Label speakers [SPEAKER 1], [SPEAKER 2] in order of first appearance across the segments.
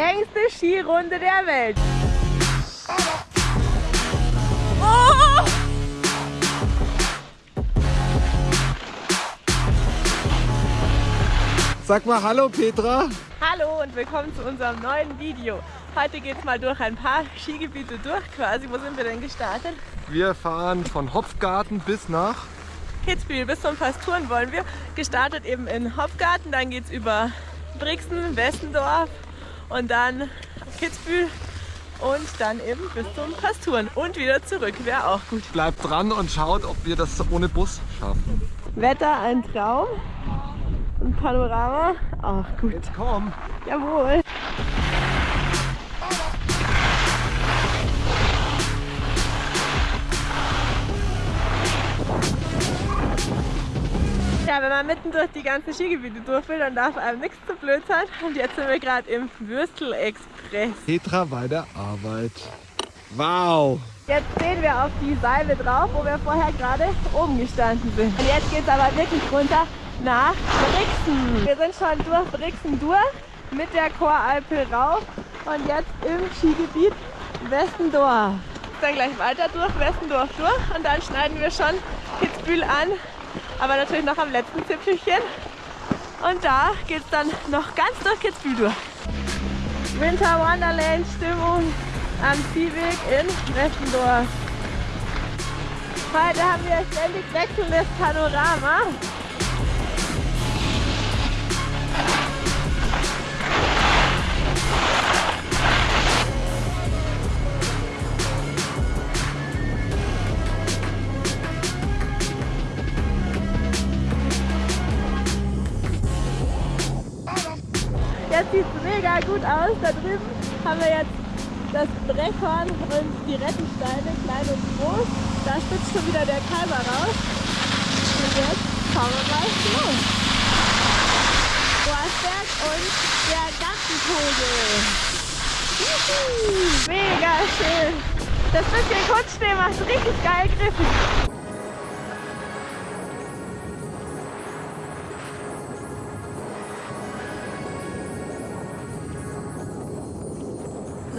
[SPEAKER 1] längste Skirunde der Welt. Oh!
[SPEAKER 2] Sag mal Hallo Petra.
[SPEAKER 1] Hallo und willkommen zu unserem neuen Video. Heute geht es mal durch ein paar Skigebiete durch quasi. Wo sind wir denn gestartet?
[SPEAKER 2] Wir fahren von Hopfgarten bis nach
[SPEAKER 1] Kitzbühel bis zum Pasturen wollen wir. Gestartet eben in Hopfgarten, dann geht es über Brixen, Westendorf und dann Kitzbühel und dann eben bis zum Pasturen und wieder zurück. Wäre auch gut.
[SPEAKER 2] Bleibt dran und schaut, ob wir das ohne Bus schaffen.
[SPEAKER 1] Wetter ein Traum. Ein Panorama. Ach gut.
[SPEAKER 2] Jetzt komm.
[SPEAKER 1] Jawohl. Man mitten durch die ganzen Skigebiete durch will, dann darf einem nichts zu blöd sein. Und jetzt sind wir gerade im Würstel-Express.
[SPEAKER 2] Petra bei der Arbeit. Wow.
[SPEAKER 1] Jetzt stehen wir auf die Seile drauf, wo wir vorher gerade oben gestanden sind. Und jetzt geht es aber wirklich runter nach Brixen. Wir sind schon durch Brixen durch, mit der Choralpe rauf und jetzt im Skigebiet Westendorf. Dann gleich weiter durch Westendorf durch und dann schneiden wir schon Kitzbühel an, aber natürlich noch am letzten Zipfelchen. Und da geht es dann noch ganz durch Kitzbühel durch. Winter Wonderland Stimmung am Ziehweg in Westendorf. Heute haben wir ständig wechselndes Panorama. Sieht mega gut aus. Da drüben haben wir jetzt das Brechhorn und die Rettensteine, klein und groß. Da spitzt schon wieder der Kalber raus. Und jetzt schauen wir mal los. Boasberg und der Gartenvogel. Juhu, mega schön. Das bisschen Kunstschnee macht richtig geil griffig.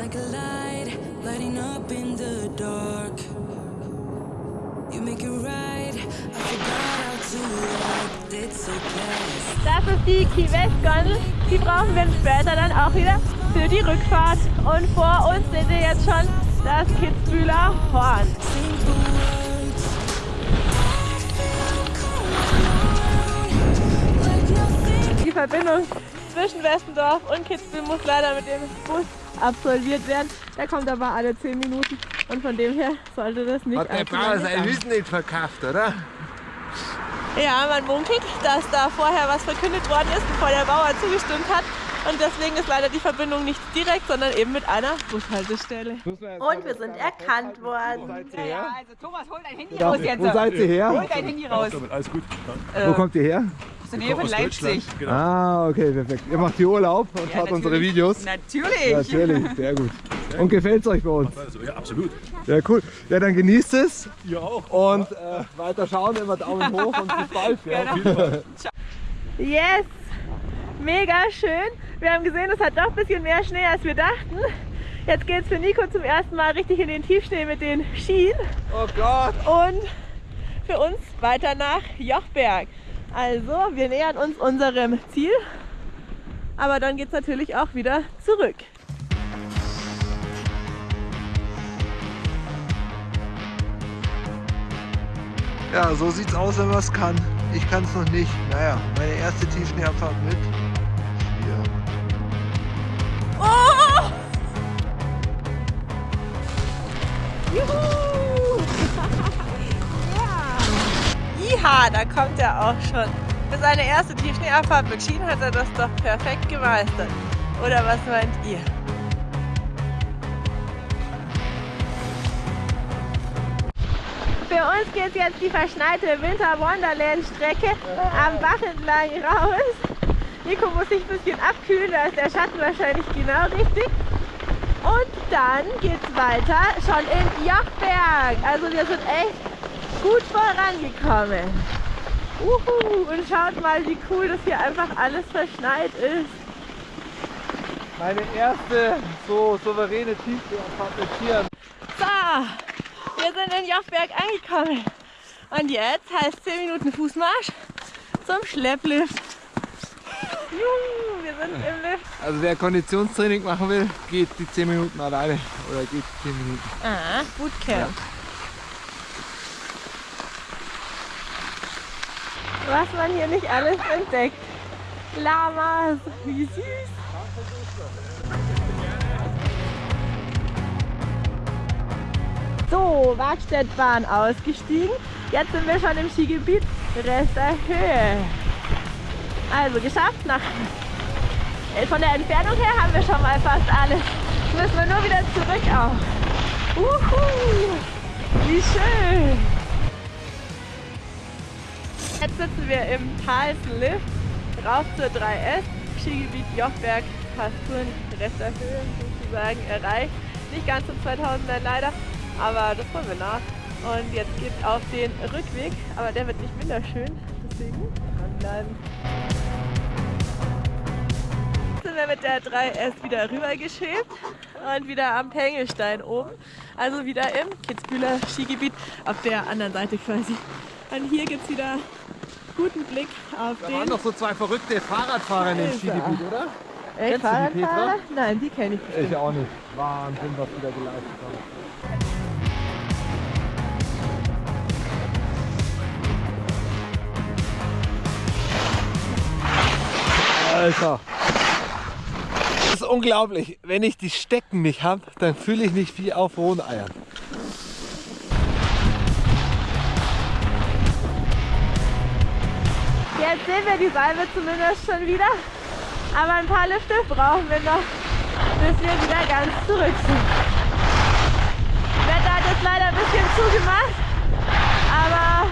[SPEAKER 3] Like a light lighting up in the dark. You make it right. I forgot how to act. It's okay.
[SPEAKER 1] Das ist die Key West Gondel. Die brauchen wir später dann auch wieder für die Rückfahrt. Und vor uns seht ihr jetzt schon das Kitzbühler Horn. Die Verbindung zwischen Westendorf und Kitzbühel muss leider mit dem Bus absolviert werden. Der kommt aber alle 10 Minuten und von dem her sollte das nicht
[SPEAKER 2] Hat der Bauer sein. Wissen nicht verkauft, oder?
[SPEAKER 1] Ja, man munkelt, dass da vorher was verkündet worden ist, bevor der Bauer zugestimmt hat. Und deswegen ist leider die Verbindung nicht direkt, sondern eben mit einer Bushaltestelle. Und wir sind erkannt worden.
[SPEAKER 4] Ja, also Thomas, hol dein Handy
[SPEAKER 2] Ja,
[SPEAKER 4] raus jetzt.
[SPEAKER 2] wo seid ihr her?
[SPEAKER 4] Hol dein Handy raus.
[SPEAKER 5] Alles gut.
[SPEAKER 2] Wo kommt ihr her?
[SPEAKER 4] Aus der Nähe von Leipzig.
[SPEAKER 5] Genau.
[SPEAKER 2] Ah, okay, perfekt. Ihr macht hier Urlaub und
[SPEAKER 4] Ja,
[SPEAKER 2] schaut unsere
[SPEAKER 4] natürlich.
[SPEAKER 2] Videos.
[SPEAKER 4] Natürlich.
[SPEAKER 2] Natürlich, sehr gut. Und gefällt es euch bei uns?
[SPEAKER 5] Also, ja, absolut.
[SPEAKER 2] Ja, cool. Ja, dann genießt es
[SPEAKER 5] Ihr auch.
[SPEAKER 2] und äh, weiter schauen, immer Daumen hoch und bis bald. Ja.
[SPEAKER 1] Yes! Mega schön. Wir haben gesehen, es hat doch ein bisschen mehr Schnee, als wir dachten. Jetzt geht es für Nico zum ersten Mal richtig in den Tiefschnee mit den Skien.
[SPEAKER 2] Oh Gott.
[SPEAKER 1] und für uns weiter nach Jochberg. Also, wir nähern uns unserem Ziel, aber dann geht es natürlich auch wieder zurück.
[SPEAKER 2] Ja, so sieht's aus, wenn man es kann. Ich kann es noch nicht. Naja, meine erste Tiefschneeabfahrt mit. Skier.
[SPEAKER 1] Oh! Juhu! Iha, da kommt er auch schon. Für seine erste Tiefschneeabfahrt mit Skien hat er das doch perfekt gemeistert. Oder was meint ihr? Für uns geht jetzt die verschneite Winter Wonderland Strecke am Bach entlang raus. Nico muss sich ein bisschen abkühlen, da ist der Schatten wahrscheinlich genau richtig. Und dann geht's weiter schon in Jochberg. Also wir sind echt gut vorangekommen. Uhu. Und schaut mal, wie cool das hier einfach alles verschneit ist.
[SPEAKER 2] Meine erste so souveräne Tiefseeabfahrt mit Skiern.
[SPEAKER 1] So, wir sind in Jochberg angekommen. Und jetzt heißt 10 Minuten Fußmarsch zum Schlepplift. Juhu, wir sind im Lift.
[SPEAKER 2] Also wer Konditionstraining machen will, geht die 10 Minuten alleine oder geht 10 Minuten.
[SPEAKER 1] Ah, Bootcamp. Was man hier nicht alles entdeckt. Lamas, wie süß. So, Wagstädtbahn ausgestiegen. Jetzt sind wir schon im Skigebiet Rest der Höhe. Also geschafft. Nach, äh, von der Entfernung her haben wir schon mal fast alles. Müssen wir nur wieder zurück auch. Uhu, wie schön. Jetzt sitzen wir im Thalsen Lift rauf zur 3S. Skigebiet Jochberg, Pasturen, Rest der Höhe sozusagen erreicht. Nicht ganz zum 2000er leider, aber das wollen wir nach. Und jetzt geht auf den Rückweg, aber der wird nicht minder schön, deswegen dranbleiben. Jetzt sind wir mit der 3S wieder rübergeschwebt und wieder am Pengelstein oben. Also wieder im Kitzbühler Skigebiet auf der anderen Seite quasi. Und hier gibt es wieder guten Blick auf
[SPEAKER 2] Da
[SPEAKER 1] den
[SPEAKER 2] waren noch so zwei verrückte Fahrradfahrer in dem. Skigebiet, oder?
[SPEAKER 1] Ey,
[SPEAKER 2] Kennst du die, Petra?
[SPEAKER 1] Fahrradfahrer? Nein, die kenne ich nicht.
[SPEAKER 2] Ich auch nicht. Wahnsinn, was die da geleistet haben. Alter. Das ist unglaublich. Wenn ich die Stecken nicht habe, dann fühle ich mich wie auf rohen
[SPEAKER 1] Jetzt sehen wir die Salbe zumindest schon wieder. Aber ein paar Lifte brauchen wir noch, bis wir wieder ganz zurück sind. Das Wetter hat jetzt leider ein bisschen zugemacht, aber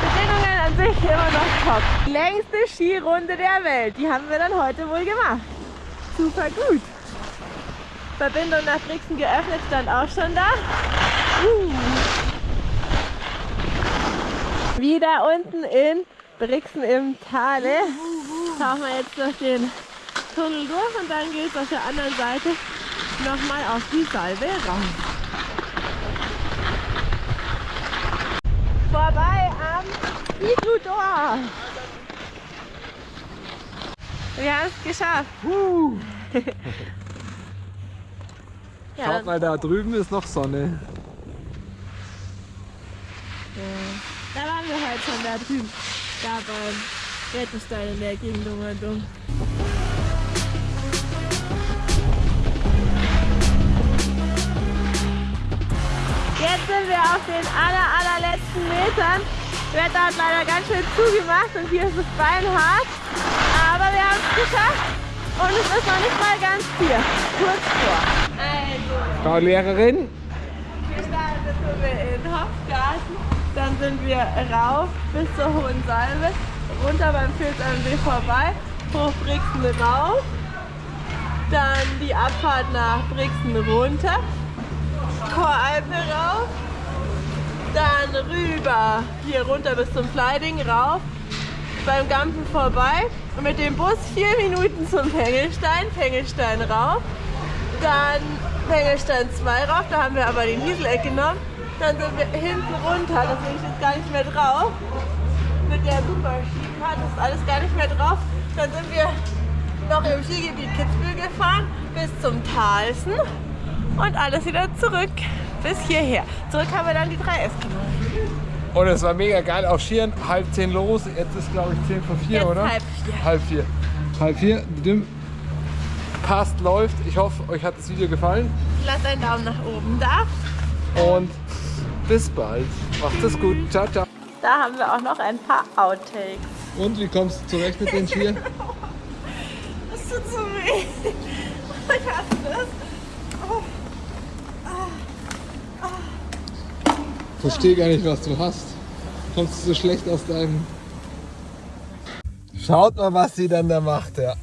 [SPEAKER 1] Bedingungen an sich immer noch top. Die längste Skirunde der Welt, die haben wir dann heute wohl gemacht. Super gut. Verbindung nach Brixen geöffnet, stand auch schon da. Uh. Wieder unten in Brixen im Tale. Tauchen wir jetzt durch den Tunnel durch und dann geht es auf der anderen Seite nochmal auf die Salve raus. Vorbei am Igludor. Wir haben es geschafft. ja,
[SPEAKER 2] Schaut mal, da drüben ist noch Sonne.
[SPEAKER 1] da waren wir heute schon da drüben. Da beim Rettenstein in der Gegend um und um. Jetzt sind wir auf den aller, allerletzten Metern. Das Wetter hat leider ganz schön zugemacht und hier ist es beinhart. Aber wir haben es geschafft und es ist noch nicht mal ganz hier. Kurz vor. Also,
[SPEAKER 2] Frau Lehrerin,
[SPEAKER 1] wir in Hofgarten, dann sind wir rauf bis zur Hohen Salve, runter beim Pilz am See vorbei, hoch Brixen rauf, dann die Abfahrt nach Brixen runter, Choralpe rauf, dann rüber hier runter bis zum Fleiding rauf, beim Gampen vorbei und mit dem Bus vier Minuten zum Pengelstein, Pengelstein rauf, dann Pengelstein 2 rauf, da haben wir aber den Hieseleck genommen. Dann sind wir hinten runter, da bin ich jetzt gar nicht mehr drauf. Mit der Super-Skikarte ist alles gar nicht mehr drauf. Dann sind wir noch im Skigebiet Kitzbühel gefahren bis zum Talsen und alles wieder zurück bis hierher. Zurück haben wir dann die 3S gemacht.
[SPEAKER 2] Und es war mega geil auf Skiern. Halb zehn los. Jetzt ist glaube ich zehn vor vier,
[SPEAKER 1] Jetzt
[SPEAKER 2] oder?
[SPEAKER 1] halb vier.
[SPEAKER 2] Halb vier. Halb vier. Passt, läuft. Ich hoffe, euch hat das Video gefallen.
[SPEAKER 1] Lasst einen Daumen nach oben da.
[SPEAKER 2] Und bis bald. Macht es gut. Ciao, ciao.
[SPEAKER 1] Da haben wir auch noch ein paar Outtakes.
[SPEAKER 2] Und wie kommst du zurecht mit den Skiern?
[SPEAKER 1] Das tut so weh. Ich hasse das.
[SPEAKER 2] Verstehe gar nicht, was du hast. Kommst du so schlecht aus deinem. Schaut mal, was sie dann da macht, ja.